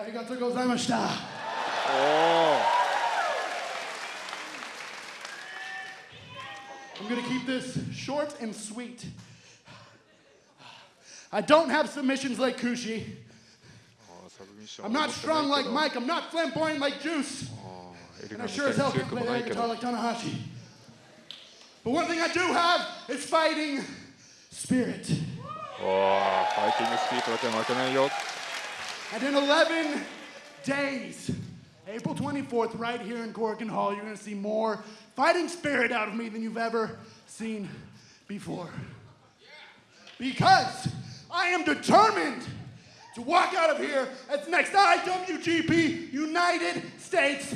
ありがとうございました。I'm going to keep this short and sweet. I don't have submissions like Kushi. I'm not strong like Mike. I'm not flamboyant like Juice. And I sure as hell can play that guitar like Tanahashi. But one thing I do have is fighting spirit. fighting spirit like an angel and in 11 days, April 24th, right here in Korakuen Hall, you're gonna see more fighting spirit out of me than you've ever seen before. Because I am determined to walk out of here as next IWGP United States.